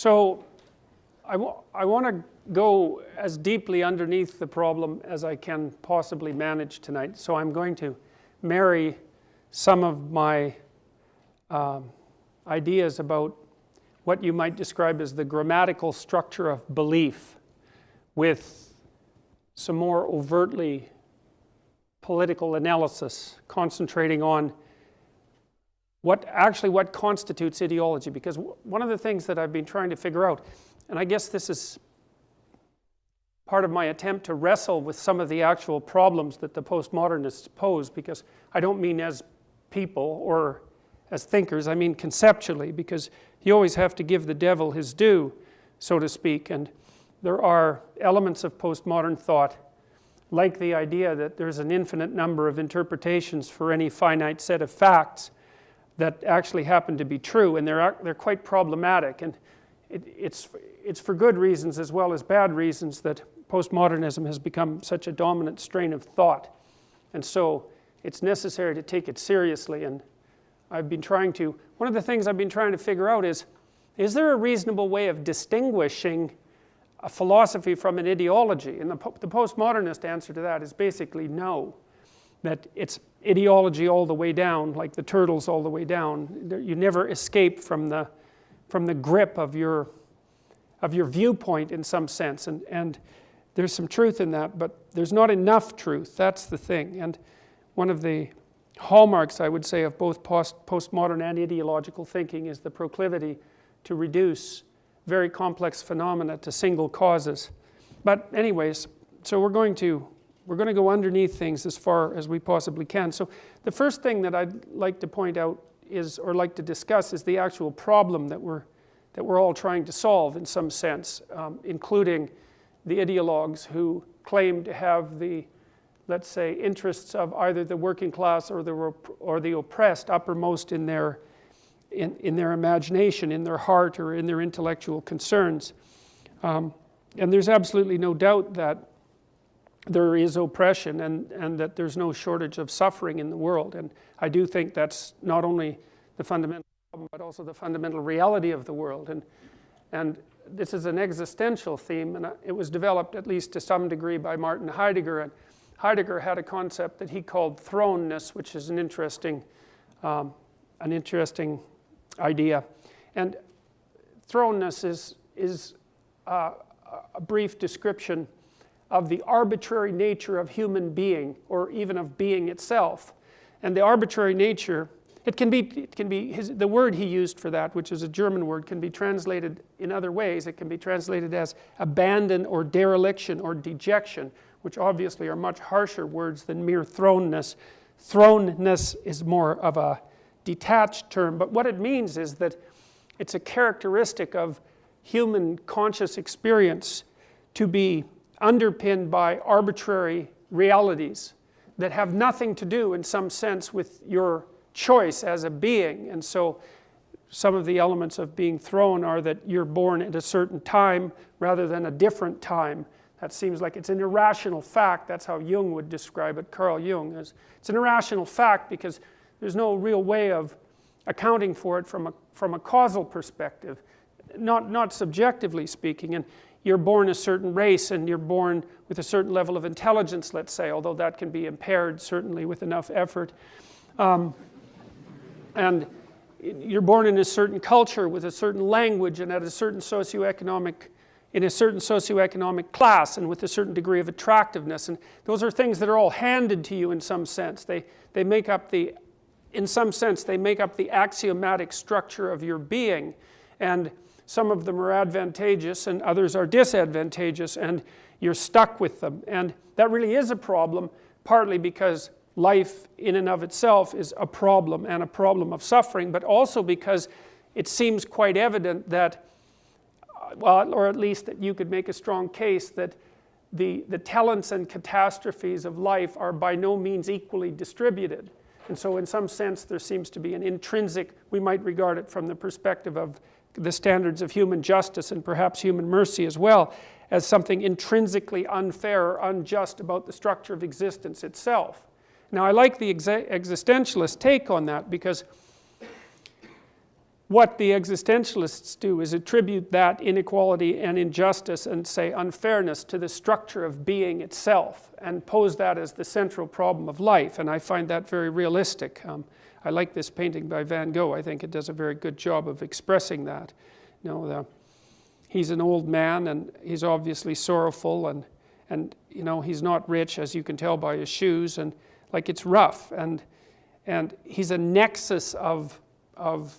So I, want to go as deeply underneath the problem as I can possibly manage tonight. So I'm going to marry some of my um, ideas about what you might describe as the grammatical structure of belief with some more overtly political analysis concentrating on what actually what constitutes ideology? Because one of the things that I've been trying to figure out and I guess this is part of my attempt to wrestle with some of the actual problems that the postmodernists pose because I don't mean as people or as thinkers, I mean conceptually because you always have to give the devil his due, so to speak, and there are elements of postmodern thought like the idea that there's an infinite number of interpretations for any finite set of facts that actually happen to be true and they're, they're quite problematic and it, it's, it's for good reasons as well as bad reasons that postmodernism has become such a dominant strain of thought. And so it's necessary to take it seriously. And I've been trying to, one of the things I've been trying to figure out is, is there a reasonable way of distinguishing a philosophy from an ideology? And the, the postmodernist answer to that is basically no. That it's ideology all the way down, like the turtles all the way down. You never escape from the, from the grip of your, of your viewpoint in some sense. And, and there's some truth in that, but there's not enough truth. That's the thing. And one of the hallmarks, I would say, of both post postmodern and ideological thinking is the proclivity to reduce very complex phenomena to single causes. But anyways, so we're going to we're going to go underneath things as far as we possibly can. So the first thing that I'd like to point out is, or like to discuss, is the actual problem that we're that we're all trying to solve in some sense, um, including the ideologues who claim to have the, let's say, interests of either the working class or the, or the oppressed uppermost in their, in, in their imagination, in their heart, or in their intellectual concerns. Um, and there's absolutely no doubt that there is oppression and, and that there's no shortage of suffering in the world. And I do think that's not only the fundamental problem, but also the fundamental reality of the world. And, and this is an existential theme, and it was developed at least to some degree by Martin Heidegger. And Heidegger had a concept that he called thrownness, which is an interesting, um, an interesting idea. And thrownness is, is uh, a brief description of the arbitrary nature of human being, or even of being itself. And the arbitrary nature it can be, it can be his, the word he used for that, which is a German word, can be translated in other ways. It can be translated as abandon or dereliction or dejection, which obviously are much harsher words than mere thrownness. Thrownness is more of a detached term, but what it means is that it's a characteristic of human conscious experience to be underpinned by arbitrary realities that have nothing to do, in some sense, with your choice as a being. And so some of the elements of being thrown are that you're born at a certain time rather than a different time. That seems like it's an irrational fact. That's how Jung would describe it, Carl Jung. Is it's an irrational fact because there's no real way of accounting for it from a, from a causal perspective, not, not subjectively speaking. And you're born a certain race and you're born with a certain level of intelligence, let's say, although that can be impaired certainly with enough effort. Um, and you're born in a certain culture with a certain language and at a certain socioeconomic in a certain socioeconomic class and with a certain degree of attractiveness. And those are things that are all handed to you in some sense. They they make up the in some sense they make up the axiomatic structure of your being. And some of them are advantageous and others are disadvantageous and you're stuck with them and that really is a problem partly because life in and of itself is a problem and a problem of suffering, but also because it seems quite evident that, well, or at least that you could make a strong case that the, the talents and catastrophes of life are by no means equally distributed. And so in some sense there seems to be an intrinsic, we might regard it from the perspective of the standards of human justice and perhaps human mercy as well, as something intrinsically unfair or unjust about the structure of existence itself. Now I like the existentialist take on that because what the existentialists do is attribute that inequality and injustice and say unfairness to the structure of being itself and pose that as the central problem of life and I find that very realistic. Um, I like this painting by Van Gogh. I think it does a very good job of expressing that. You know, the, he's an old man and he's obviously sorrowful and, and you know, he's not rich as you can tell by his shoes and like it's rough and, and he's a nexus of, of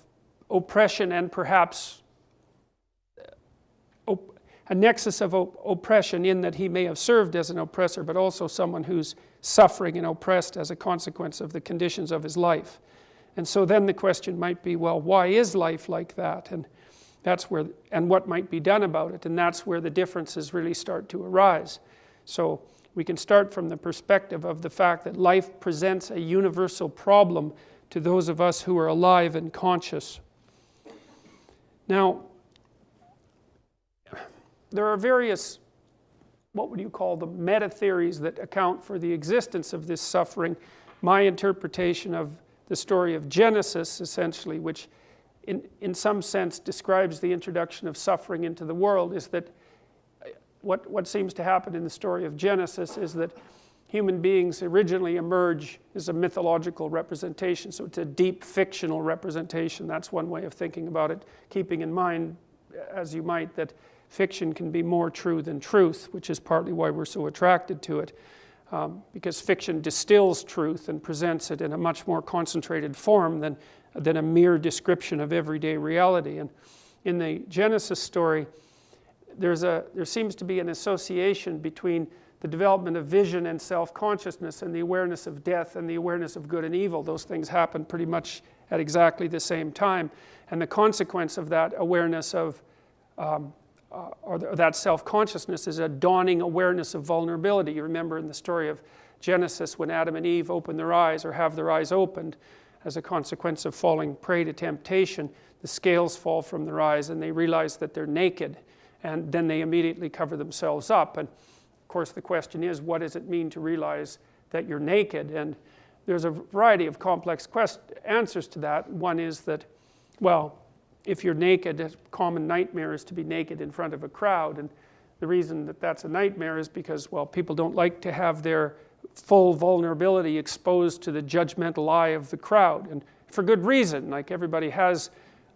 oppression and perhaps a nexus of oppression in that he may have served as an oppressor but also someone who's suffering and oppressed as a consequence of the conditions of his life. And so then the question might be well why is life like that? And that's where and what might be done about it? And that's where the differences really start to arise. So we can start from the perspective of the fact that life presents a universal problem to those of us who are alive and conscious. Now, there are various, what would you call them, meta theories that account for the existence of this suffering. My interpretation of the story of Genesis, essentially, which in, in some sense describes the introduction of suffering into the world, is that uh, what, what seems to happen in the story of Genesis is that human beings originally emerge as a mythological representation. So it's a deep fictional representation. That's one way of thinking about it, keeping in mind, as you might, that fiction can be more true than truth, which is partly why we're so attracted to it. Um, because fiction distills truth and presents it in a much more concentrated form than, than a mere description of everyday reality. And in the Genesis story, there's a, there seems to be an association between the development of vision and self-consciousness and the awareness of death and the awareness of good and evil. Those things happen pretty much at exactly the same time. And the consequence of that awareness of, um, uh, or, or that self-consciousness is a dawning awareness of vulnerability. You remember in the story of Genesis when Adam and Eve open their eyes or have their eyes opened as a consequence of falling prey to temptation, the scales fall from their eyes and they realize that they're naked and then they immediately cover themselves up. And of course, the question is, what does it mean to realize that you're naked? And there's a variety of complex answers to that. One is that, well, if you're naked, a common nightmare is to be naked in front of a crowd. And the reason that that's a nightmare is because, well, people don't like to have their full vulnerability exposed to the judgmental eye of the crowd. And for good reason, like everybody has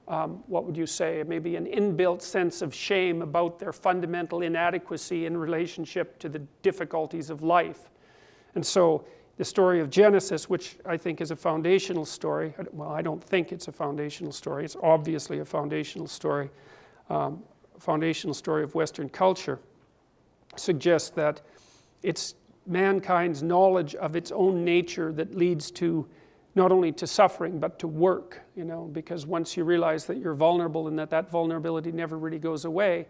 um, what would you say, maybe an inbuilt sense of shame about their fundamental inadequacy in relationship to the difficulties of life. And so the story of Genesis, which I think is a foundational story, well, I don't think it's a foundational story, it's obviously a foundational story, um, foundational story of Western culture, suggests that it's mankind's knowledge of its own nature that leads to not only to suffering but to work you know because once you realize that you're vulnerable and that that vulnerability never really goes away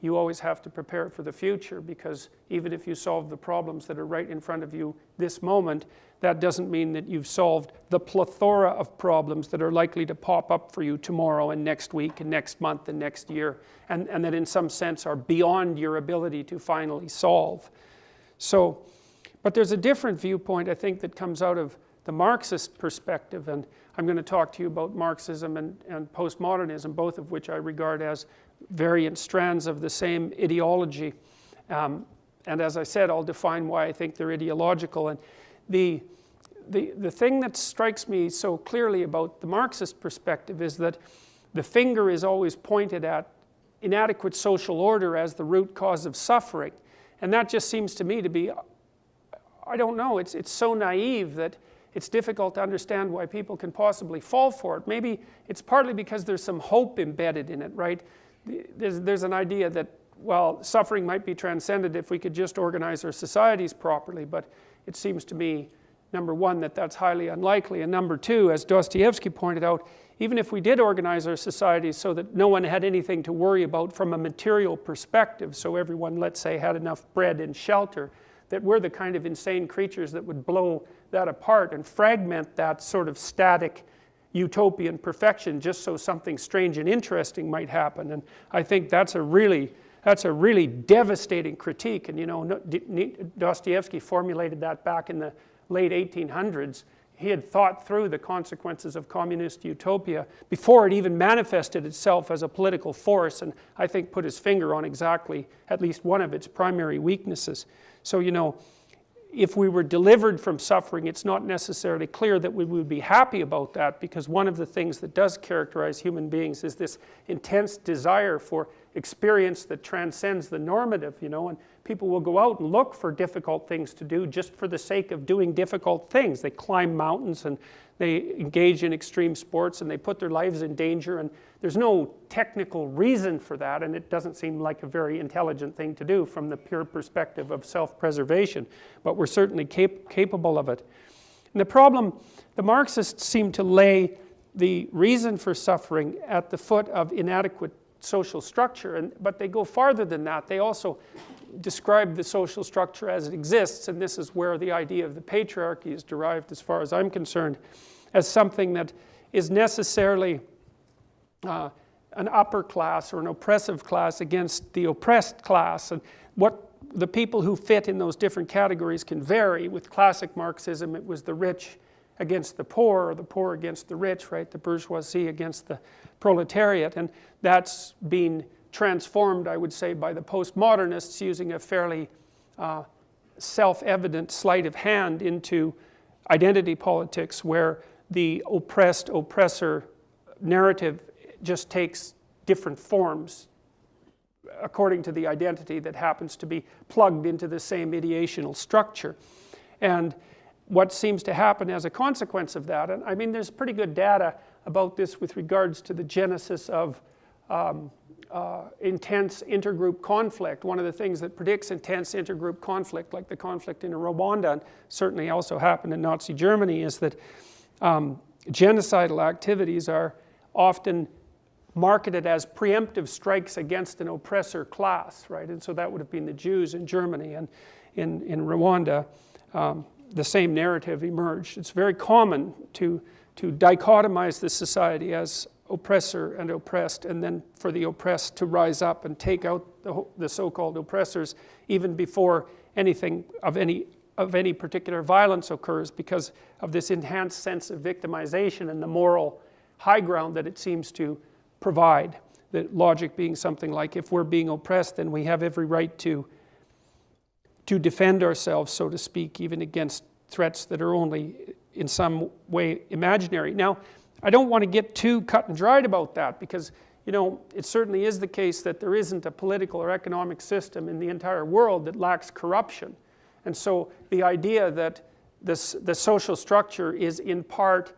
you always have to prepare for the future because even if you solve the problems that are right in front of you this moment that doesn't mean that you've solved the plethora of problems that are likely to pop up for you tomorrow and next week and next month and next year and, and that in some sense are beyond your ability to finally solve. So but there's a different viewpoint I think that comes out of the Marxist perspective, and I'm going to talk to you about Marxism and, and postmodernism, both of which I regard as variant strands of the same ideology. Um, and as I said, I'll define why I think they're ideological. And the, the, the thing that strikes me so clearly about the Marxist perspective is that the finger is always pointed at inadequate social order as the root cause of suffering. And that just seems to me to be, I don't know, it's, it's so naive that it's difficult to understand why people can possibly fall for it. Maybe it's partly because there's some hope embedded in it, right? There's, there's an idea that, well, suffering might be transcended if we could just organize our societies properly, but it seems to me, number one, that that's highly unlikely, and number two, as Dostoevsky pointed out, even if we did organize our societies so that no one had anything to worry about from a material perspective, so everyone, let's say, had enough bread and shelter, that we're the kind of insane creatures that would blow that apart and fragment that sort of static utopian perfection just so something strange and interesting might happen. And I think that's a really, that's a really devastating critique. And you know, Dostoevsky formulated that back in the late 1800s he had thought through the consequences of communist utopia before it even manifested itself as a political force and I think put his finger on exactly at least one of its primary weaknesses. So you know, if we were delivered from suffering, it's not necessarily clear that we would be happy about that because one of the things that does characterize human beings is this intense desire for experience that transcends the normative, you know, and people will go out and look for difficult things to do just for the sake of doing difficult things. They climb mountains and they engage in extreme sports and they put their lives in danger and there's no technical reason for that and it doesn't seem like a very intelligent thing to do from the pure perspective of self-preservation, but we're certainly cap capable of it. And the problem, the Marxists seem to lay the reason for suffering at the foot of inadequate social structure, and, but they go farther than that. They also describe the social structure as it exists, and this is where the idea of the patriarchy is derived as far as I'm concerned, as something that is necessarily uh, an upper class or an oppressive class against the oppressed class. And what the people who fit in those different categories can vary. With classic Marxism, it was the rich against the poor, or the poor against the rich, right? The bourgeoisie against the proletariat. And that's been transformed, I would say, by the postmodernists using a fairly uh, self-evident sleight of hand into identity politics where the oppressed oppressor narrative just takes different forms according to the identity that happens to be plugged into the same ideational structure. And what seems to happen as a consequence of that, and I mean there's pretty good data about this with regards to the genesis of um, uh, intense intergroup conflict. One of the things that predicts intense intergroup conflict, like the conflict in Rwanda, and certainly also happened in Nazi Germany, is that um, genocidal activities are often marketed as preemptive strikes against an oppressor class, right? And so that would have been the Jews in Germany and in, in Rwanda. Um, the same narrative emerged. It's very common to, to dichotomize the society as oppressor and oppressed, and then for the oppressed to rise up and take out the, the so-called oppressors even before anything of any, of any particular violence occurs because of this enhanced sense of victimization and the moral high ground that it seems to provide. The logic being something like if we're being oppressed, then we have every right to, to defend ourselves, so to speak, even against threats that are only in some way imaginary. Now, I don't want to get too cut and dried about that because you know, it certainly is the case that there isn't a political or economic system in the entire world that lacks corruption. And so the idea that this, the social structure is in part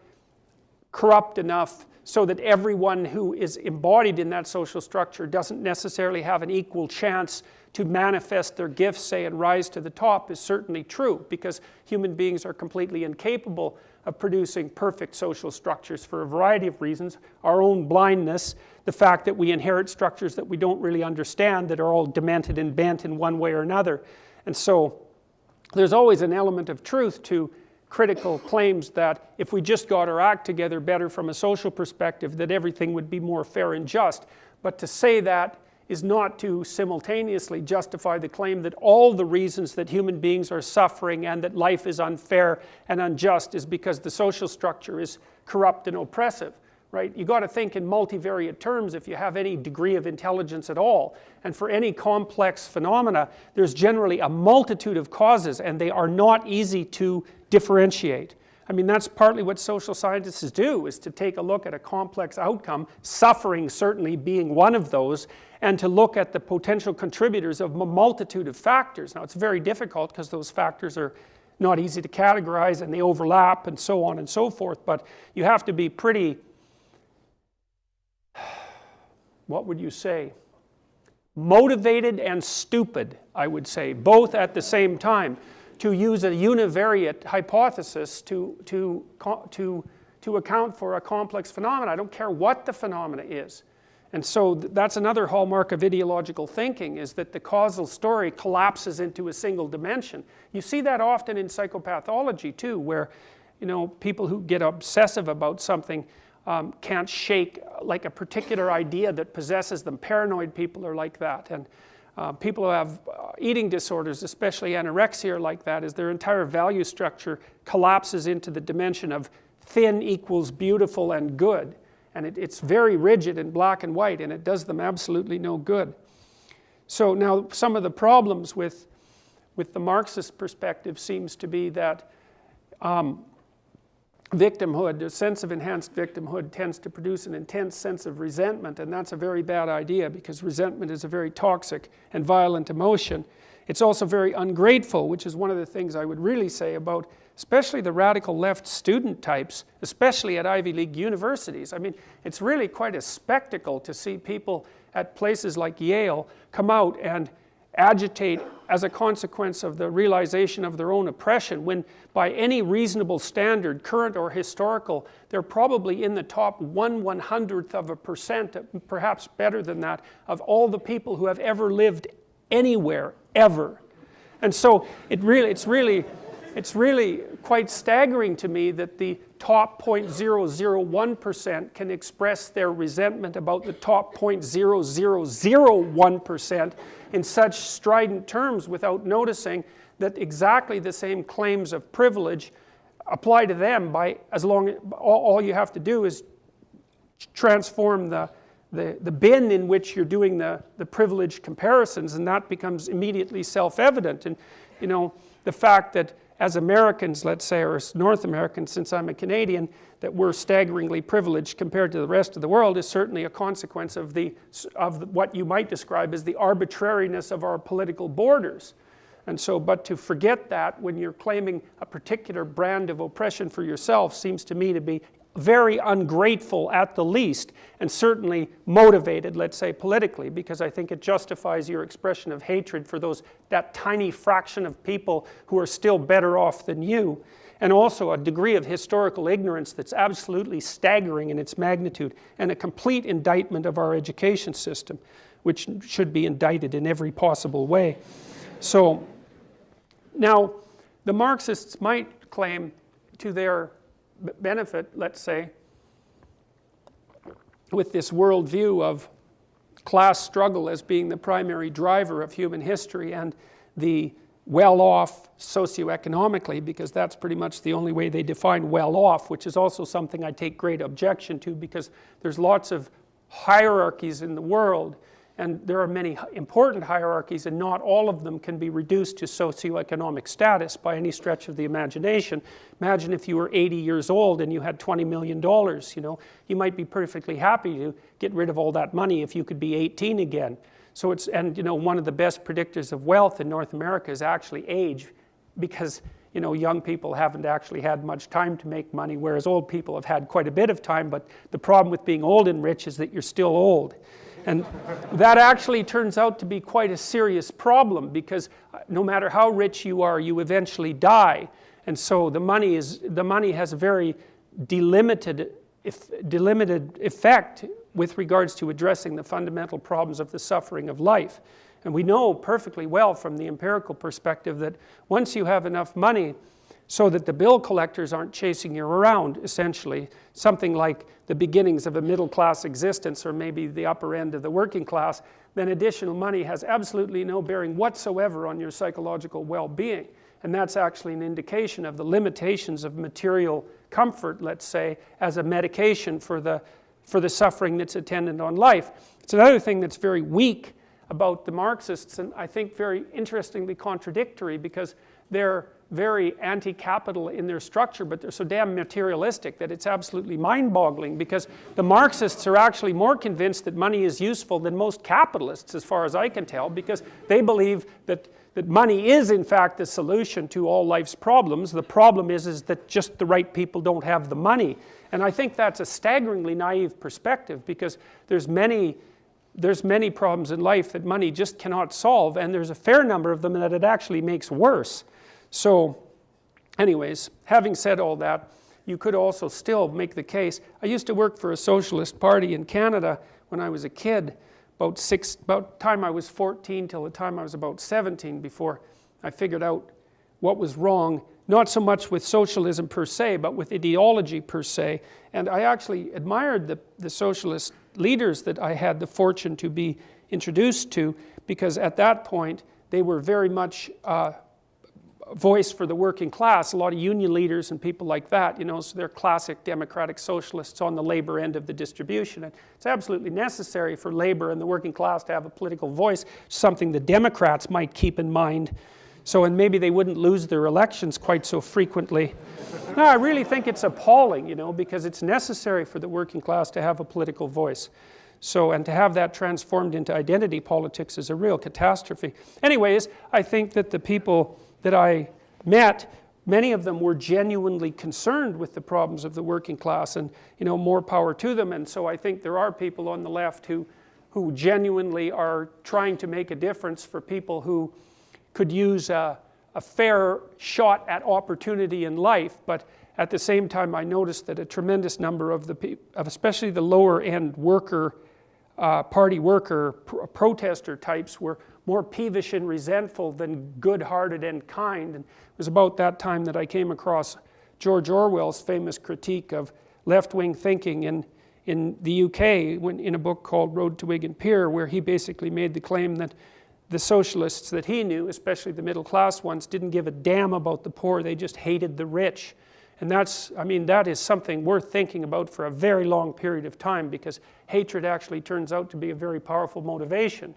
corrupt enough so that everyone who is embodied in that social structure doesn't necessarily have an equal chance to manifest their gifts, say, and rise to the top is certainly true because human beings are completely incapable of producing perfect social structures for a variety of reasons. Our own blindness, the fact that we inherit structures that we don't really understand that are all demented and bent in one way or another. And so there's always an element of truth to critical claims that if we just got our act together better from a social perspective that everything would be more fair and just. But to say that is not to simultaneously justify the claim that all the reasons that human beings are suffering and that life is unfair and unjust is because the social structure is corrupt and oppressive right? You got to think in multivariate terms if you have any degree of intelligence at all. And for any complex phenomena, there's generally a multitude of causes and they are not easy to differentiate. I mean, that's partly what social scientists do, is to take a look at a complex outcome, suffering certainly being one of those, and to look at the potential contributors of a multitude of factors. Now, it's very difficult because those factors are not easy to categorize and they overlap and so on and so forth, but you have to be pretty, what would you say, motivated and stupid, I would say, both at the same time to use a univariate hypothesis to, to, to, to account for a complex phenomenon. I don't care what the phenomena is. And so that's another hallmark of ideological thinking is that the causal story collapses into a single dimension. You see that often in psychopathology too, where you know, people who get obsessive about something um, can't shake like a particular idea that possesses them. Paranoid people are like that. And uh, people who have uh, eating disorders, especially anorexia like that, is their entire value structure collapses into the dimension of thin equals beautiful and good. And it, it's very rigid and black and white, and it does them absolutely no good. So now some of the problems with, with the Marxist perspective seems to be that um, victimhood, a sense of enhanced victimhood tends to produce an intense sense of resentment and that's a very bad idea because resentment is a very toxic and violent emotion. It's also very ungrateful which is one of the things I would really say about especially the radical left student types, especially at Ivy League universities. I mean, it's really quite a spectacle to see people at places like Yale come out and agitate as a consequence of the realization of their own oppression when by any reasonable standard, current or historical, they're probably in the top one one hundredth of a percent, perhaps better than that, of all the people who have ever lived anywhere, ever. And so it really, it's really, it's really quite staggering to me that the top 0.001% can express their resentment about the top 0.0001% in such strident terms without noticing that exactly the same claims of privilege apply to them by as long all, all you have to do is transform the, the, the bin in which you're doing the, the privilege comparisons and that becomes immediately self-evident. And you know the fact that as Americans, let's say, or as North Americans, since I'm a Canadian, that we're staggeringly privileged compared to the rest of the world is certainly a consequence of, the, of what you might describe as the arbitrariness of our political borders. And so, but to forget that when you're claiming a particular brand of oppression for yourself seems to me to be very ungrateful at the least, and certainly motivated, let's say, politically, because I think it justifies your expression of hatred for those, that tiny fraction of people who are still better off than you, and also a degree of historical ignorance that's absolutely staggering in its magnitude, and a complete indictment of our education system, which should be indicted in every possible way. So, now, the Marxists might claim to their benefit, let's say, with this worldview of class struggle as being the primary driver of human history and the well-off socioeconomically because that's pretty much the only way they define well-off which is also something I take great objection to because there's lots of hierarchies in the world and there are many important hierarchies and not all of them can be reduced to socioeconomic status by any stretch of the imagination. Imagine if you were 80 years old and you had 20 million dollars, you know, you might be perfectly happy to get rid of all that money if you could be 18 again. So it's, and you know, one of the best predictors of wealth in North America is actually age because you know, young people haven't actually had much time to make money, whereas old people have had quite a bit of time, but the problem with being old and rich is that you're still old. And that actually turns out to be quite a serious problem because uh, no matter how rich you are, you eventually die. And so the money, is, the money has a very delimited, if, delimited effect with regards to addressing the fundamental problems of the suffering of life. And we know perfectly well from the empirical perspective that once you have enough money so that the bill collectors aren't chasing you around, essentially. Something like the beginnings of a middle class existence or maybe the upper end of the working class, then additional money has absolutely no bearing whatsoever on your psychological well-being. And that's actually an indication of the limitations of material comfort, let's say, as a medication for the, for the suffering that's attendant on life. It's another thing that's very weak about the Marxists and I think very interestingly contradictory because they're very anti-capital in their structure, but they're so damn materialistic that it's absolutely mind-boggling because the Marxists are actually more convinced that money is useful than most capitalists as far as I can tell because they believe that, that money is in fact the solution to all life's problems. The problem is, is that just the right people don't have the money. And I think that's a staggeringly naive perspective because there's many there's many problems in life that money just cannot solve and there's a fair number of them that it actually makes worse. So anyways, having said all that, you could also still make the case. I used to work for a socialist party in Canada when I was a kid, about six, about time I was 14 till the time I was about 17 before I figured out what was wrong, not so much with socialism per se, but with ideology per se. And I actually admired the, the socialist leaders that I had the fortune to be introduced to because at that point they were very much uh, voice for the working class, a lot of union leaders and people like that, you know, so they're classic democratic socialists on the labor end of the distribution. And it's absolutely necessary for labor and the working class to have a political voice, something the Democrats might keep in mind. So, and maybe they wouldn't lose their elections quite so frequently. no, I really think it's appalling, you know, because it's necessary for the working class to have a political voice. So, and to have that transformed into identity politics is a real catastrophe. Anyways, I think that the people that I met, many of them were genuinely concerned with the problems of the working class and you know, more power to them. And so I think there are people on the left who, who genuinely are trying to make a difference for people who could use a, a fair shot at opportunity in life. But at the same time, I noticed that a tremendous number of the people, especially the lower end worker, uh, party worker, pr protester types were more peevish and resentful than good-hearted and kind. And it was about that time that I came across George Orwell's famous critique of left-wing thinking in, in the UK when, in a book called Road to Wigan Pier, where he basically made the claim that the socialists that he knew, especially the middle class ones, didn't give a damn about the poor, they just hated the rich. And that's, I mean, that is something worth thinking about for a very long period of time because hatred actually turns out to be a very powerful motivation.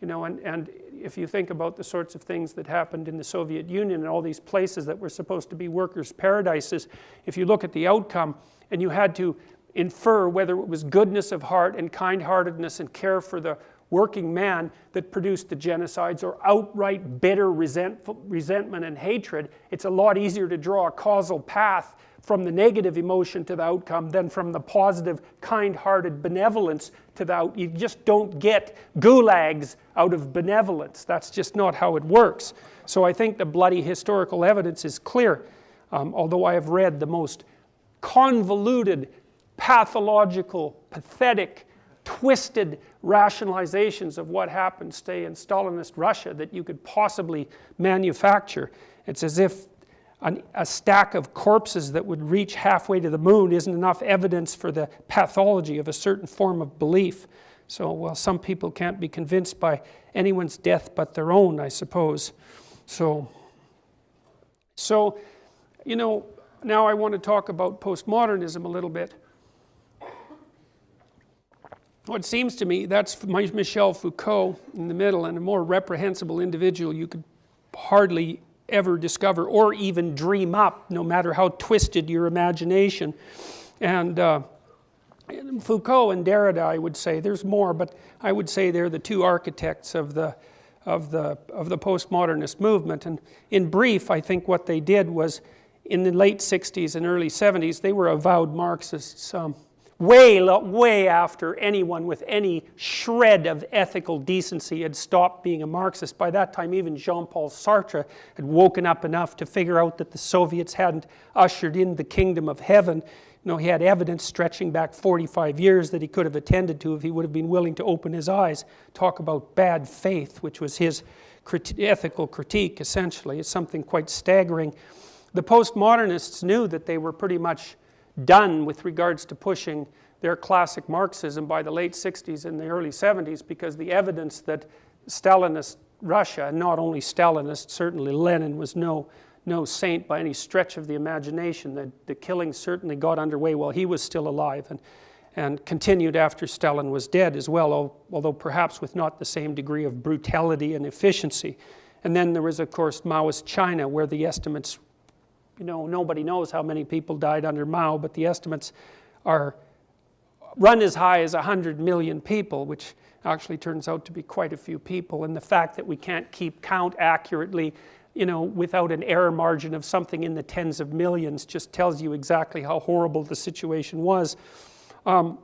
You know, and, and if you think about the sorts of things that happened in the Soviet Union and all these places that were supposed to be workers' paradises, if you look at the outcome and you had to infer whether it was goodness of heart and kind-heartedness and care for the working man that produced the genocides or outright bitter resentment and hatred, it's a lot easier to draw a causal path from the negative emotion to the outcome than from the positive, kind-hearted benevolence to the. You just don't get gulags out of benevolence. That's just not how it works. So I think the bloody historical evidence is clear, um, although I have read the most convoluted, pathological, pathetic, twisted rationalizations of what happened, say, in Stalinist Russia that you could possibly manufacture. It's as if an, a stack of corpses that would reach halfway to the moon isn't enough evidence for the pathology of a certain form of belief. So, well, some people can't be convinced by anyone's death but their own, I suppose. So, so you know, now I want to talk about postmodernism a little bit. What seems to me, that's Michel Foucault in the middle, and a more reprehensible individual you could hardly ever discover or even dream up, no matter how twisted your imagination. And uh, Foucault and Derrida, I would say, there's more, but I would say they're the two architects of the, of the, of the postmodernist movement. And in brief, I think what they did was in the late 60s and early 70s, they were avowed Marxists. Um, way, way after anyone with any shred of ethical decency had stopped being a Marxist. By that time, even Jean-Paul Sartre had woken up enough to figure out that the Soviets hadn't ushered in the kingdom of heaven. You know, he had evidence stretching back 45 years that he could have attended to if he would have been willing to open his eyes. Talk about bad faith, which was his ethical critique, essentially. It's something quite staggering. The postmodernists knew that they were pretty much done with regards to pushing their classic Marxism by the late 60s and the early 70s because the evidence that Stalinist Russia, not only Stalinist, certainly Lenin was no, no saint by any stretch of the imagination. The, the killing certainly got underway while he was still alive and, and continued after Stalin was dead as well, although perhaps with not the same degree of brutality and efficiency. And then there was, of course, Maoist China, where the estimates you know, nobody knows how many people died under Mao, but the estimates are run as high as 100 million people, which actually turns out to be quite a few people. And the fact that we can't keep count accurately, you know, without an error margin of something in the tens of millions just tells you exactly how horrible the situation was. Um,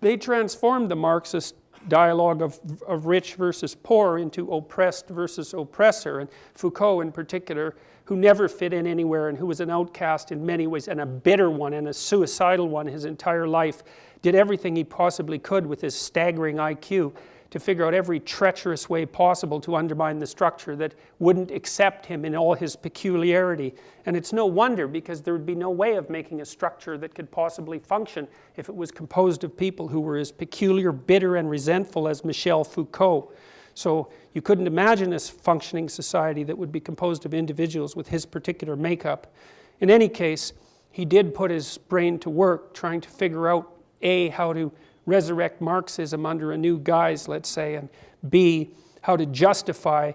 they transformed the Marxist dialogue of, of rich versus poor into oppressed versus oppressor. And Foucault in particular who never fit in anywhere and who was an outcast in many ways and a bitter one and a suicidal one his entire life, did everything he possibly could with his staggering IQ to figure out every treacherous way possible to undermine the structure that wouldn't accept him in all his peculiarity. And it's no wonder because there would be no way of making a structure that could possibly function if it was composed of people who were as peculiar, bitter, and resentful as Michel Foucault. So you couldn't imagine a functioning society that would be composed of individuals with his particular makeup. In any case, he did put his brain to work trying to figure out A, how to resurrect Marxism under a new guise, let's say, and B, how to justify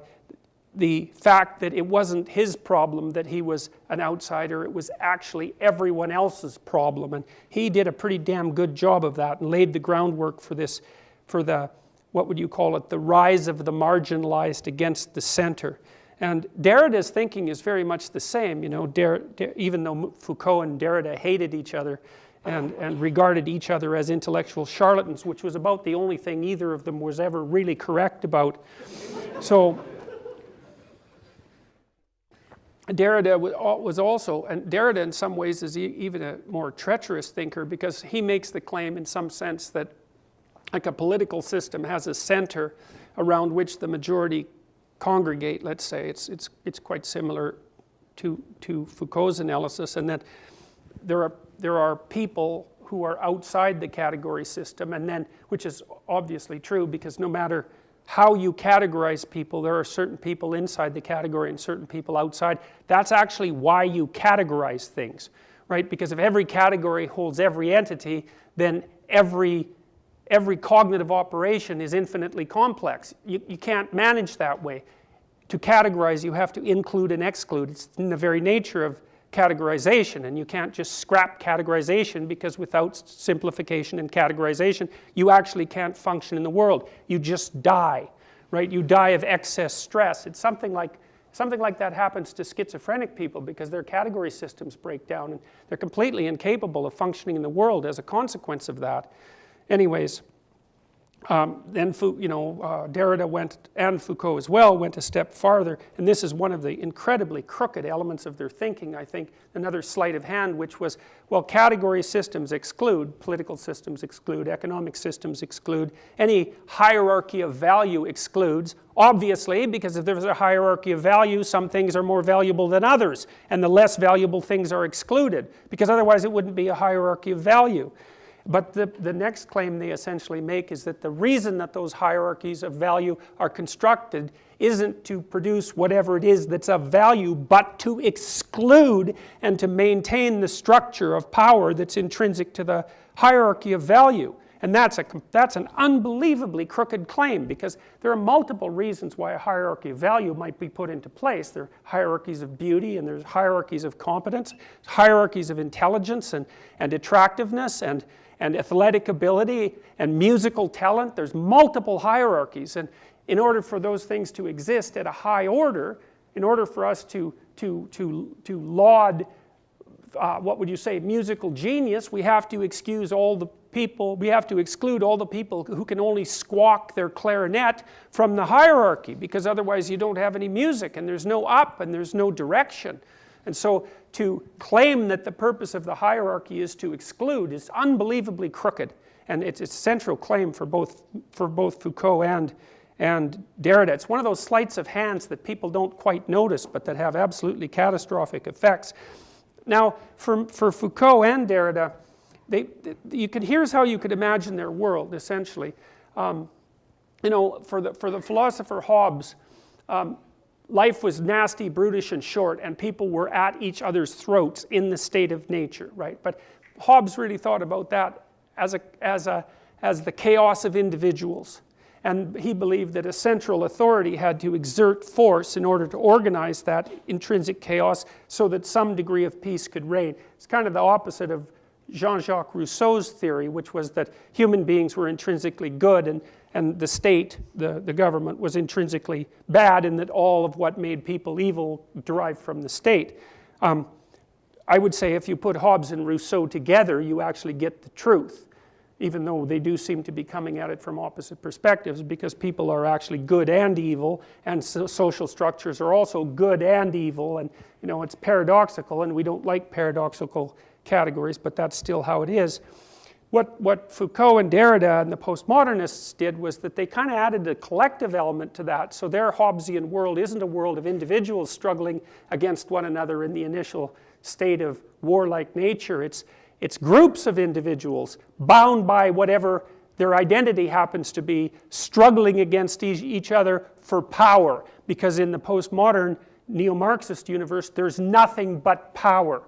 the fact that it wasn't his problem that he was an outsider, it was actually everyone else's problem. And he did a pretty damn good job of that and laid the groundwork for this, for the what would you call it, the rise of the marginalized against the center. And Derrida's thinking is very much the same, you know, even though Foucault and Derrida hated each other and, and regarded each other as intellectual charlatans, which was about the only thing either of them was ever really correct about. So Derrida was also, and Derrida in some ways is even a more treacherous thinker because he makes the claim in some sense that like a political system has a center around which the majority congregate, let's say. It's, it's, it's quite similar to, to Foucault's analysis and that there are, there are people who are outside the category system and then, which is obviously true because no matter how you categorize people, there are certain people inside the category and certain people outside. That's actually why you categorize things, right? Because if every category holds every entity, then every every cognitive operation is infinitely complex. You, you can't manage that way. To categorize, you have to include and exclude. It's in the very nature of categorization, and you can't just scrap categorization because without simplification and categorization, you actually can't function in the world. You just die, right? You die of excess stress. It's something like Something like that happens to schizophrenic people because their category systems break down and they're completely incapable of functioning in the world as a consequence of that. Anyways, um, then you know, uh, Derrida went, and Foucault as well, went a step farther, and this is one of the incredibly crooked elements of their thinking, I think, another sleight of hand, which was, well, category systems exclude, political systems exclude, economic systems exclude, any hierarchy of value excludes, obviously, because if there's a hierarchy of value, some things are more valuable than others, and the less valuable things are excluded, because otherwise it wouldn't be a hierarchy of value. But the, the next claim they essentially make is that the reason that those hierarchies of value are constructed isn't to produce whatever it is that's of value, but to exclude and to maintain the structure of power that's intrinsic to the hierarchy of value. And that's, a, that's an unbelievably crooked claim because there are multiple reasons why a hierarchy of value might be put into place. There are hierarchies of beauty and there's hierarchies of competence, hierarchies of intelligence and, and attractiveness and, and athletic ability and musical talent. There's multiple hierarchies. And in order for those things to exist at a high order, in order for us to, to, to, to laud, uh, what would you say, musical genius, we have to excuse all the people, we have to exclude all the people who can only squawk their clarinet from the hierarchy because otherwise you don't have any music and there's no up and there's no direction. And so to claim that the purpose of the hierarchy is to exclude is unbelievably crooked. And it's a central claim for both, for both Foucault and, and Derrida. It's one of those sleights of hands that people don't quite notice, but that have absolutely catastrophic effects. Now, for, for Foucault and Derrida, they, you could, here's how you could imagine their world, essentially. Um, you know, for the, for the philosopher Hobbes, um, life was nasty, brutish, and short, and people were at each other's throats in the state of nature, right? But Hobbes really thought about that as, a, as, a, as the chaos of individuals. And he believed that a central authority had to exert force in order to organize that intrinsic chaos so that some degree of peace could reign. It's kind of the opposite of Jean-Jacques Rousseau's theory, which was that human beings were intrinsically good and and the state, the, the government, was intrinsically bad and that all of what made people evil derived from the state. Um, I would say if you put Hobbes and Rousseau together, you actually get the truth, even though they do seem to be coming at it from opposite perspectives because people are actually good and evil and so social structures are also good and evil and you know it's paradoxical and we don't like paradoxical categories but that's still how it is. what, what Foucault and Derrida and the postmodernists did was that they kind of added a collective element to that. So their Hobbesian world isn't a world of individuals struggling against one another in the initial state of warlike nature. It's, it's groups of individuals bound by whatever their identity happens to be, struggling against each other for power. Because in the postmodern neo-Marxist universe, there's nothing but power.